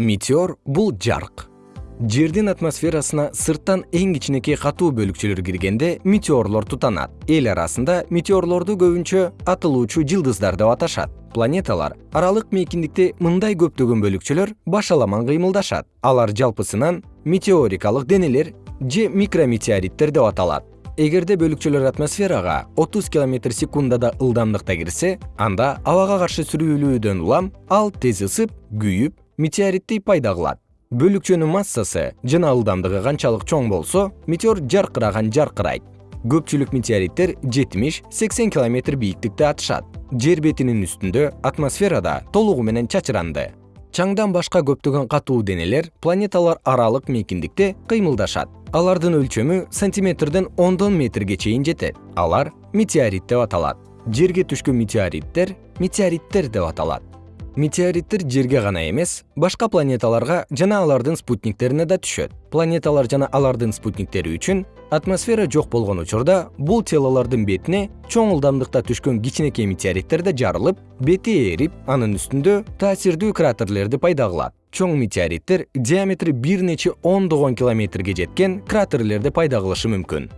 метеор бул жарык жердин атмосферасына сырттан эң кичинекей катуу бөлүкчөлөр киргенде метеорлор тутанат. Эл арасында метеорлорду көбүнчө атылуучу жылдыздар деп аташат. Планеталар аралык мейкиндикте мындай көптөгөн бөлүкчөлөр башаламан кыймылдашат. Алар жалпысынан метеорикалык денелер же микрометеориттер деп аталат. Эгерде бөлүкчөлөр атмосферага отуз километр секундада ылдамдыкта кирсе анда абага каршы сүрүлүүдөн улам ал тез ысып күйүп метеориттей пайда кылат. Бөлүкчөнүн массасы жана ылдамдыгы канчалык чоң болсо метеор жаркыраган жаркырайт. Көпчүлүк метеориттер жетимиш сексен километр бийиктикте атышат. Жер бетинин үстүндө атмосферада толугу менен чачыранды. Чаңдан башка көптөгөн катуу денелер планеталар аралык мейкиндикте кыймылдашат. Алардын өлчөмү сантиметрден ондон метрге чейин жетет. Алар метеорит деп аталат. Жерге түшкөн метеориттер метеориттер деп аталат метеориттер жерге гана эмес башка планеталарга жана алардын спутниктерине да түшөт. Планеталар жана алардын спутниктери үчүн атмосфера жок болгон учурда бул телолордун бетине чоң ылдамдыкта түшкөн кичинекей метеориттер да жарылып бети ээрип анын үстүндө таасирдүү кратерлерди пайда кылат чоң метеориттер диаметри бир нече ондогон километрге жеткен кратерлерди пайда кылышы мүмкүн